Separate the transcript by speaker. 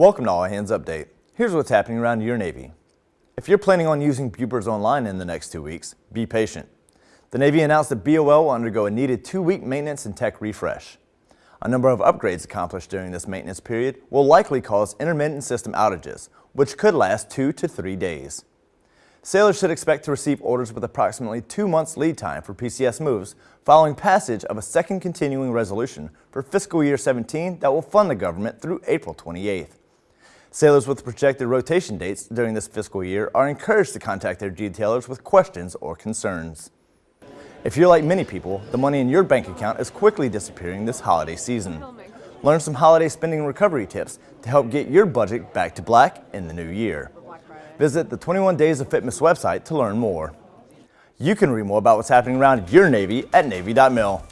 Speaker 1: Welcome to All Hands Update. Here's what's happening around your Navy. If you're planning on using Bupers Online in the next two weeks, be patient. The Navy announced that BOL will undergo a needed two-week maintenance and tech refresh. A number of upgrades accomplished during this maintenance period will likely cause intermittent system outages, which could last two to three days. Sailors should expect to receive orders with approximately two months lead time for PCS moves following passage of a second continuing resolution for fiscal year 17 that will fund the government through April 28th. Sailors with projected rotation dates during this fiscal year are encouraged to contact their detailers with questions or concerns. If you're like many people, the money in your bank account is quickly disappearing this holiday season. Learn some holiday spending recovery tips to help get your budget back to black in the new year. Visit the 21 Days of Fitness website to learn more. You can read more about what's happening around your Navy at Navy.mil.